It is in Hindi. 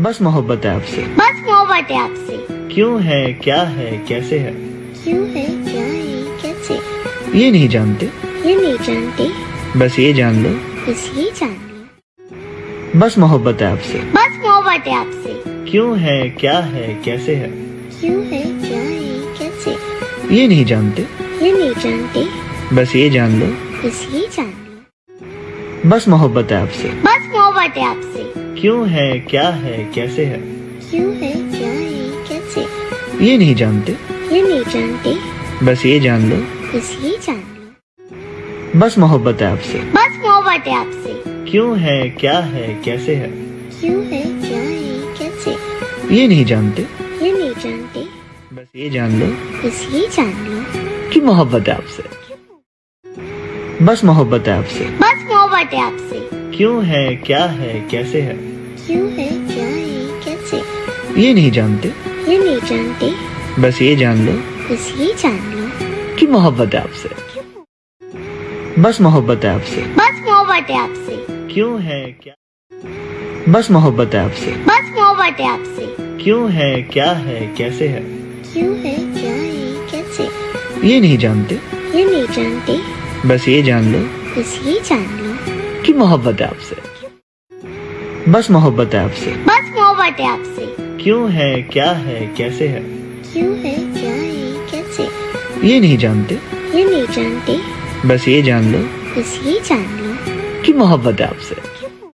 बस मोहब्बत है आपसे। बस मोहब्बत है आपसे। क्यों है? क्या है? कैसे है? क्यों है? क्या है? कैसे? ये नहीं जानते। ये नहीं जानते। बस ये जान लो। बस ये जान लो। बस मोहब्बत है आपसे। बस मोहब्बत है आपसे। क्यों है? क्या है? कैसे है? क्यों है? क्या है? कैसे? ये नहीं जानते। ये नहीं जानते। बस ये जान लो। बस ये जान लो। बस मोहब्बत है आपसे। मोहब्बत है आपसे। क्यों है? क्या है? कैसे है? क्यों है? क्या है? कैसे? ये नहीं जानते। ये नहीं जानते। बस ये जान लो। बस ये जान लो। बस मोहब्बत है आपसे। बस मोहब्बत है आपसे। क्यों है? क्या है? कैसे है? क्यों है? क्या है? कैसे? ये नहीं जानते। ये नहीं जानते। बस ये जान लो। बस ये जान लो। कि मोहब्बत है आपसे। बस मोहब्बत है आपसे। बस मोहब्बत है आपसे। क्यों है क्या है कैसे है? क्यों है क्या है कैसे? ये नहीं जानते। ये नहीं जानते। बस ये जान लो। बस ये जान लो। कि मोहब्बत है आपसे। बस मोहब्बत है आपसे। बस मोहब्बत है आपसे। क्यों है क्या? बस मोहब्बत है आपसे। बस मोहब्बत है आपसे। क्यों है क्या है कैसे है? क्यों है क्या है कैसे? ये नहीं जानते। ये नहीं जानते। बस ये जान लो। बस ये जान लो। कि मोहब्बत है आपसे? बस मोहब्बत है आपसे। बस मोहब्बत है आपसे। क्यों है? क्या है? कैसे है? क्यों है? क्या है? कैसे? ये नहीं जानते। ये नहीं जानते। बस ये जान लो। बस ये जान लो। कि मोहब्बत है आपसे?